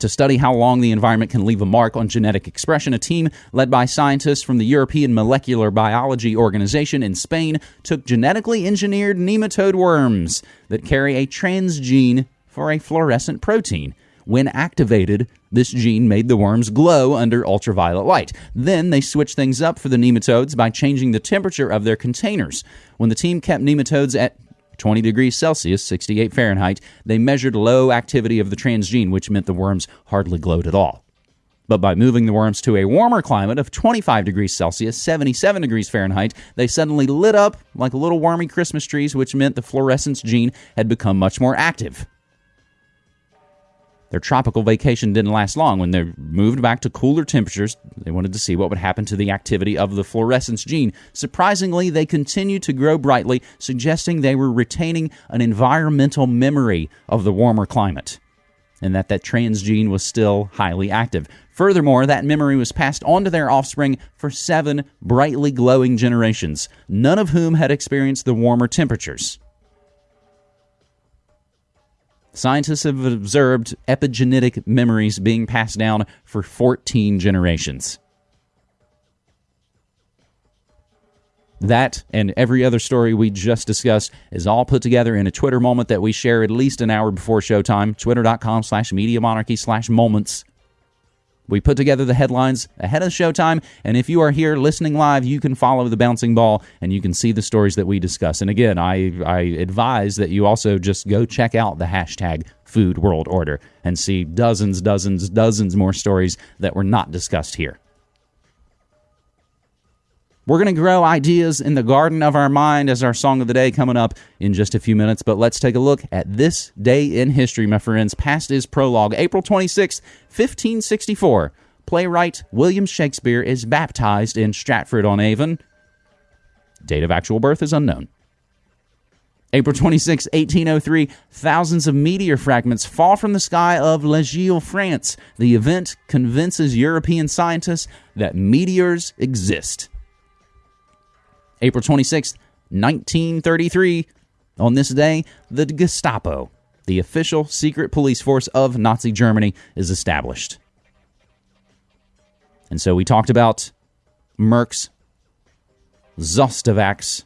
To study how long the environment can leave a mark on genetic expression, a team led by scientists from the European Molecular Biology Organization in Spain took genetically engineered nematode worms that carry a transgene for a fluorescent protein. When activated, this gene made the worms glow under ultraviolet light. Then they switched things up for the nematodes by changing the temperature of their containers. When the team kept nematodes at 20 degrees Celsius, 68 Fahrenheit, they measured low activity of the transgene, which meant the worms hardly glowed at all. But by moving the worms to a warmer climate of 25 degrees Celsius, 77 degrees Fahrenheit, they suddenly lit up like little wormy Christmas trees, which meant the fluorescence gene had become much more active. Their tropical vacation didn't last long. When they moved back to cooler temperatures, they wanted to see what would happen to the activity of the fluorescence gene. Surprisingly, they continued to grow brightly, suggesting they were retaining an environmental memory of the warmer climate and that that transgene was still highly active. Furthermore, that memory was passed on to their offspring for seven brightly glowing generations, none of whom had experienced the warmer temperatures. Scientists have observed epigenetic memories being passed down for 14 generations. That and every other story we just discussed is all put together in a Twitter moment that we share at least an hour before showtime. Twitter.com slash Media Monarchy slash moments. We put together the headlines ahead of showtime, and if you are here listening live, you can follow the bouncing ball and you can see the stories that we discuss. And again, I, I advise that you also just go check out the hashtag Food World Order and see dozens, dozens, dozens more stories that were not discussed here. We're going to grow ideas in the garden of our mind as our song of the day coming up in just a few minutes. But let's take a look at this day in history, my friends. Past is prologue. April 26, 1564. Playwright William Shakespeare is baptized in Stratford on Avon. Date of actual birth is unknown. April 26, 1803, thousands of meteor fragments fall from the sky of La France. The event convinces European scientists that meteors exist. April 26th, 1933. On this day, the Gestapo, the official secret police force of Nazi Germany, is established. And so we talked about Merck's Zostavax.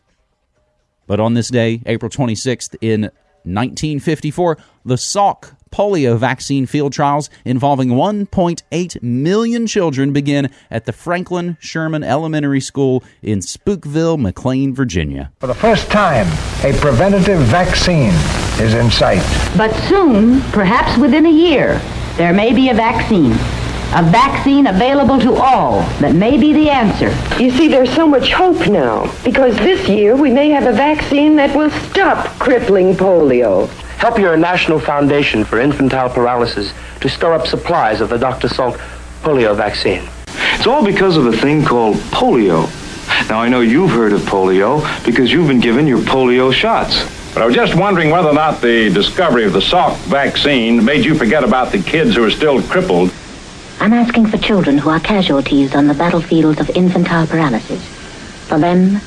But on this day, April 26th, in 1954, the Salk polio vaccine field trials involving 1.8 million children begin at the Franklin Sherman Elementary School in Spookville, McLean, Virginia. For the first time, a preventative vaccine is in sight. But soon, perhaps within a year, there may be a vaccine. A vaccine available to all that may be the answer. You see, there's so much hope now because this year we may have a vaccine that will stop crippling polio. Help your National Foundation for Infantile Paralysis to store up supplies of the Dr. Salk polio vaccine. It's all because of a thing called polio. Now, I know you've heard of polio because you've been given your polio shots. But I was just wondering whether or not the discovery of the Salk vaccine made you forget about the kids who are still crippled. I'm asking for children who are casualties on the battlefields of infantile paralysis. For them,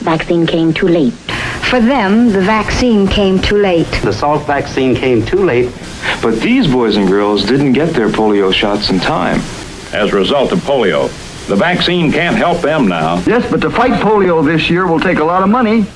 vaccine came too late. For them, the vaccine came too late. The Salk vaccine came too late. But these boys and girls didn't get their polio shots in time. As a result of polio, the vaccine can't help them now. Yes, but to fight polio this year will take a lot of money.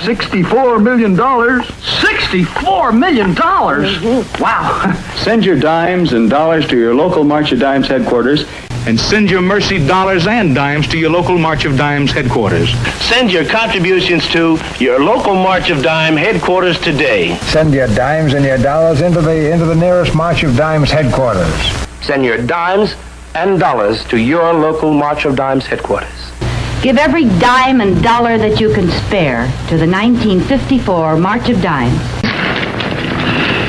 $64 million. $64 million? Mm-hmm. Wow. Send your dimes and dollars to your local March of Dimes headquarters And send your mercy dollars and dimes to your local March of Dimes headquarters. Send your contributions to your local March of Dime headquarters today. Send your dimes and your dollars into the into the nearest March of Dimes headquarters. Send your dimes and dollars to your local March of Dimes headquarters. Give every dime and dollar that you can spare to the 1954 March of Dimes.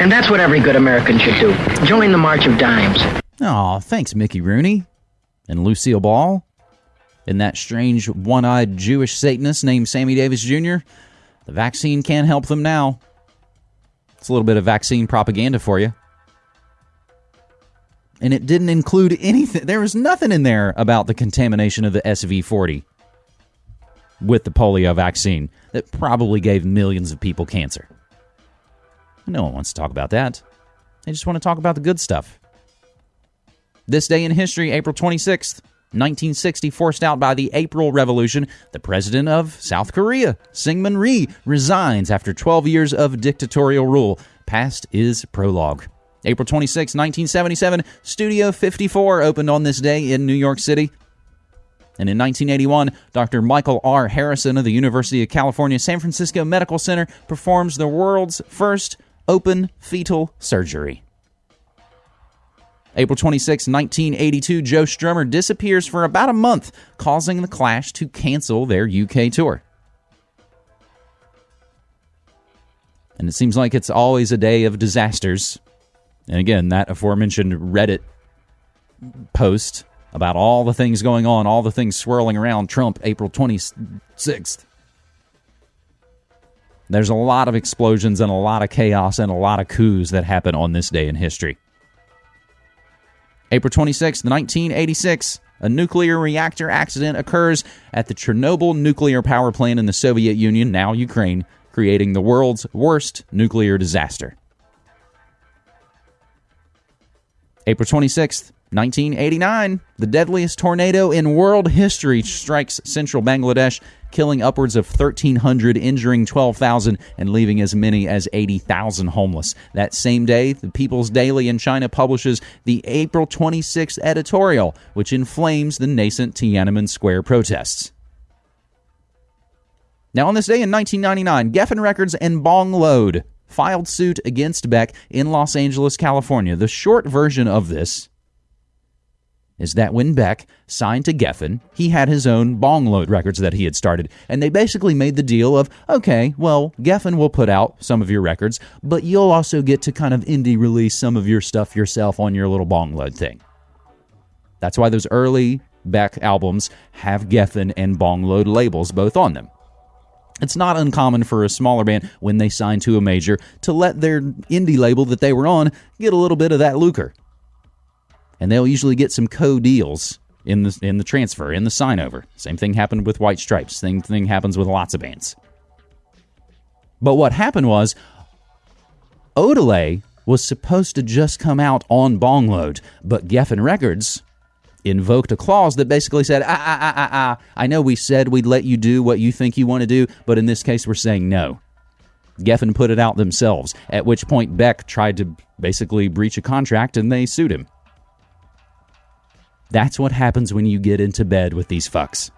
And that's what every good American should do. Join the March of Dimes. Aw, thanks, Mickey Rooney and Lucille Ball and that strange one eyed Jewish Satanist named Sammy Davis Jr. The vaccine can't help them now. It's a little bit of vaccine propaganda for you. And it didn't include anything. There was nothing in there about the contamination of the SV 40 with the polio vaccine that probably gave millions of people cancer. No one wants to talk about that. They just want to talk about the good stuff. This day in history, April 26th, 1960, forced out by the April Revolution, the president of South Korea, Syngman Rhee, resigns after 12 years of dictatorial rule. Past is prologue. April 26, 1977, Studio 54 opened on this day in New York City. And in 1981, Dr. Michael R. Harrison of the University of California San Francisco Medical Center performs the world's first open fetal surgery. April 26, 1982, Joe Strummer disappears for about a month, causing the Clash to cancel their UK tour. And it seems like it's always a day of disasters. And again, that aforementioned Reddit post about all the things going on, all the things swirling around Trump April 26th. There's a lot of explosions and a lot of chaos and a lot of coups that happen on this day in history. April 26, 1986, a nuclear reactor accident occurs at the Chernobyl nuclear power plant in the Soviet Union, now Ukraine, creating the world's worst nuclear disaster. April 26th, 1989, the deadliest tornado in world history strikes central Bangladesh, killing upwards of 1,300, injuring 12,000, and leaving as many as 80,000 homeless. That same day, the People's Daily in China publishes the April 26th editorial, which inflames the nascent Tiananmen Square protests. Now, on this day in 1999, Geffen Records and Bong Load filed suit against Beck in Los Angeles, California. The short version of this is that when Beck signed to Geffen, he had his own bong load records that he had started. And they basically made the deal of, okay, well, Geffen will put out some of your records, but you'll also get to kind of indie release some of your stuff yourself on your little bong load thing. That's why those early Beck albums have Geffen and bong load labels both on them. It's not uncommon for a smaller band when they sign to a major to let their indie label that they were on get a little bit of that lucre and they'll usually get some co-deals in the in the transfer in the sign over. Same thing happened with White Stripes. Same thing happens with lots of bands. But what happened was Odelay was supposed to just come out on Bongload, but Geffen Records invoked a clause that basically said, ah, ah, ah, ah, ah, I know we said we'd let you do what you think you want to do, but in this case we're saying no. Geffen put it out themselves, at which point Beck tried to basically breach a contract and they sued him. That's what happens when you get into bed with these fucks.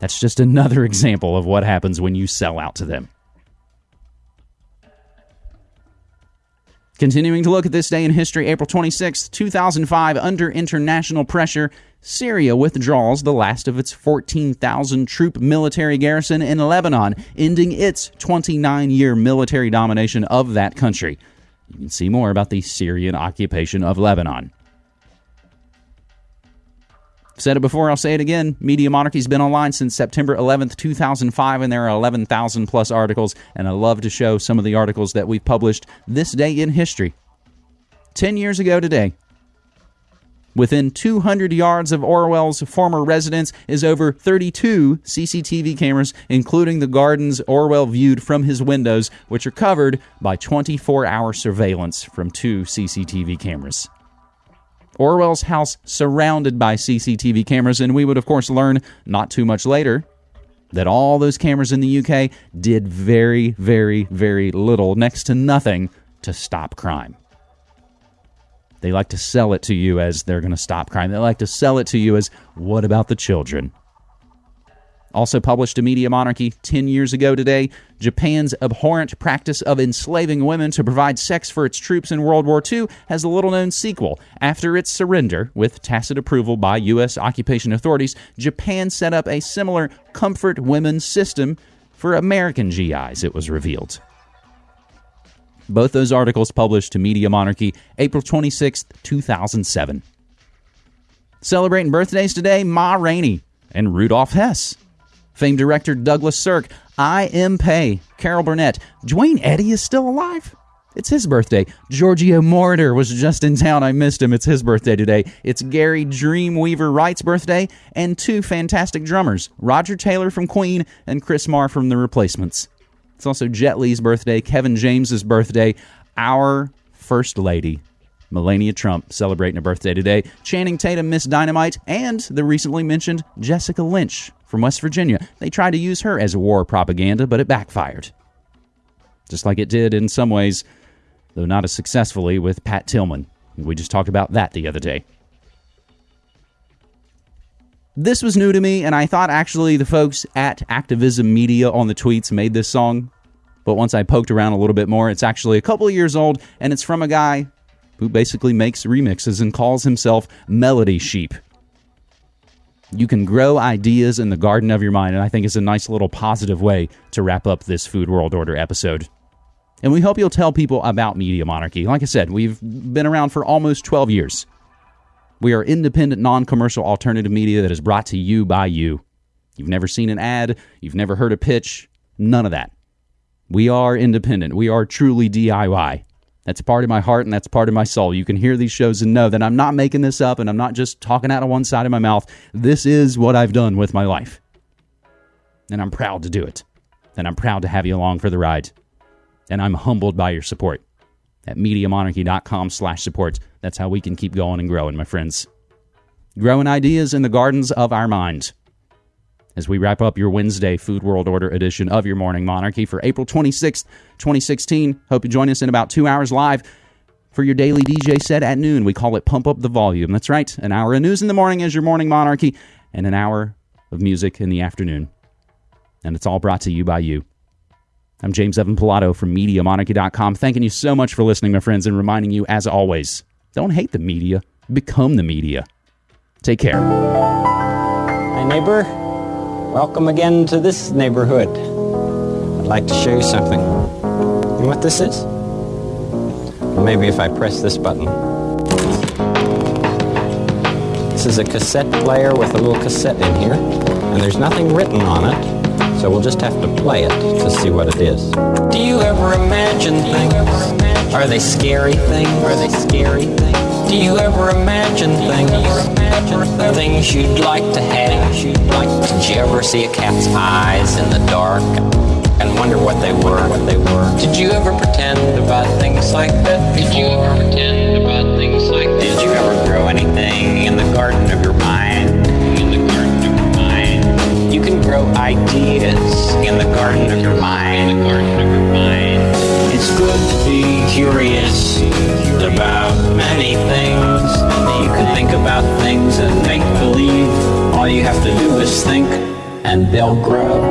That's just another example of what happens when you sell out to them. Continuing to look at this day in history, April 26, 2005, under international pressure, Syria withdraws the last of its 14,000 troop military garrison in Lebanon, ending its 29 year military domination of that country. You can see more about the Syrian occupation of Lebanon. Said it before, I'll say it again. Media Monarchy's been online since September 11th, 2005, and there are 11,000 plus articles, and I love to show some of the articles that we've published this day in history. 10 years ago today, Within 200 yards of Orwell's former residence is over 32 CCTV cameras, including the gardens Orwell viewed from his windows, which are covered by 24 hour surveillance from two CCTV cameras. Orwell's house surrounded by CCTV cameras, and we would, of course, learn not too much later that all those cameras in the UK did very, very, very little, next to nothing, to stop crime. They like to sell it to you as they're going to stop crime. They like to sell it to you as, what about the children? Also published to Media Monarchy 10 years ago today, Japan's abhorrent practice of enslaving women to provide sex for its troops in World War II has a little known sequel. After its surrender, with tacit approval by U.S. occupation authorities, Japan set up a similar comfort women system for American GIs, it was revealed. Both those articles published to Media Monarchy April 26, 2007. Celebrating birthdays today, Ma Rainey and Rudolf Hess famed director Douglas Sirk, I.M. Pei, Carol Burnett. Duane Eddy is still alive? It's his birthday. Giorgio Moroder was just in town. I missed him. It's his birthday today. It's Gary Dreamweaver Wright's birthday, and two fantastic drummers Roger Taylor from Queen and Chris Mars from The Replacements. It's also Jet Li's birthday, Kevin James's birthday, our First Lady, Melania Trump celebrating a birthday today. Channing Tatum, Miss Dynamite, and the recently mentioned Jessica Lynch from West Virginia. They tried to use her as war propaganda, but it backfired. Just like it did in some ways, though not as successfully with Pat Tillman. We just talked about that the other day. This was new to me, and I thought actually the folks at Activism Media on the tweets made this song. But once I poked around a little bit more, it's actually a couple of years old, and it's from a guy who basically makes remixes and calls himself Melodysheep. You can grow ideas in the garden of your mind, and I think it's a nice little positive way to wrap up this Food World Order episode. And we hope you'll tell people about Media Monarchy. Like I said, we've been around for almost 12 years. We are independent, non commercial alternative media that is brought to you by you. You've never seen an ad, you've never heard a pitch, none of that. We are independent. We are truly DIY. That's part of my heart and that's part of my soul. You can hear these shows and know that I'm not making this up and I'm not just talking out of one side of my mouth. This is what I've done with my life. And I'm proud to do it. And I'm proud to have you along for the ride. And I'm humbled by your support at MediaMonarchy.com slash support. That's how we can keep going and growing, my friends. Growing ideas in the gardens of our mind. As we wrap up your Wednesday Food World Order edition of your Morning Monarchy for April 26th, 2016. Hope you join us in about two hours live for your daily DJ set at noon. We call it Pump Up the Volume. That's right. An hour of news in the morning is your Morning Monarchy, and an hour of music in the afternoon. And it's all brought to you by you. I'm James Evan Pilato from MediaMonarchy.com, thanking you so much for listening, my friends, and reminding you, as always, don't hate the media, become the media. Take care. Hi, neighbor. Welcome again to this neighborhood. I'd like to show you something. You know what this is? Maybe if I press this button. This is a cassette player with a little cassette in here, and there's nothing written on it, so we'll just have to play it to see what it is. Do you ever imagine things? Are they scary things? Are they scary things? Do you ever imagine things? Things you'd like to have? Did you ever see a cat's eyes in the dark and wonder what they were? What they were? Did you ever pretend about things like that? Did you ever pretend about things like that? Did you ever grow anything in the garden of your mind? In the garden of your mind. You can grow ideas in the garden of your mind. In the garden of your mind. It's good to be curious about many things. You can think about things and make believe. All you have to do is think, and they'll grow.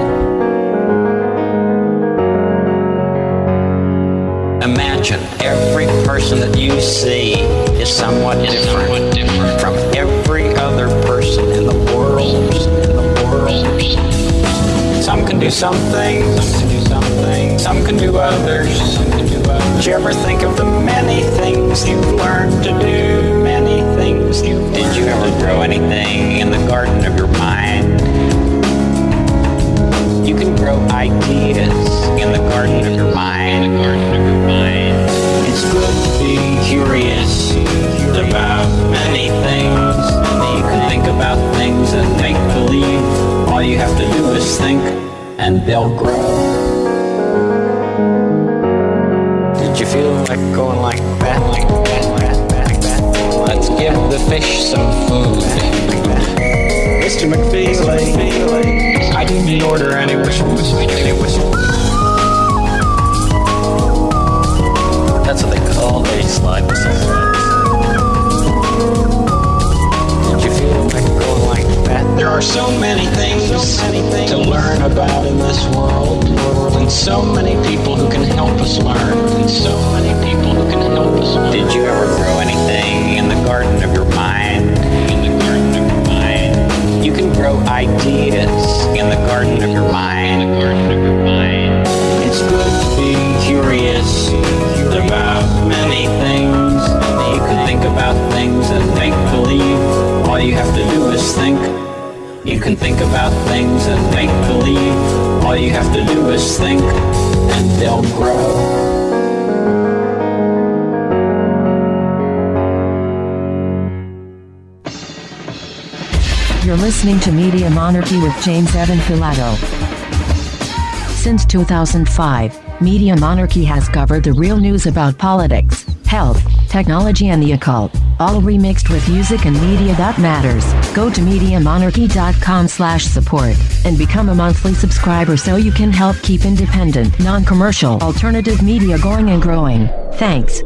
Imagine every person that you see is somewhat different from every other person in the world. In the world. Some can do some things, some can do others. Did you ever think of the many things you've learned to do? Many things you Did you ever grow anything in the garden of your mind? You can grow ideas in the garden of your mind. In the garden of your mind. It's good to be curious about many things. You can think about things and make believe. All you have to do is think, and they'll grow. Like going like that, like that, like that, like that? Let's give the fish some food. Mr. McFeely, I didn't order any whistles. Any whistles. That's what they call a slide whistle. There are so many things to learn about in this world, and so many people who can help us learn, and so many people who can help us learn. Did you ever grow anything in the garden of your mind? In the garden of your mind. You can grow ideas in the garden of your mind. In the garden of your mind. It's good to be curious about many things. You can think about things and make believe. All you have to do is think. You can think about things and make believe. All you have to do is think, and they'll grow. You're listening to Media Monarchy with James Evan Pilato. Since 2005, Media Monarchy has covered the real news about politics, health, technology and the occult, all remixed with music and media that matters. Go to MediaMonarchy.com slash support and become a monthly subscriber so you can help keep independent, non-commercial, alternative media going and growing. Thanks.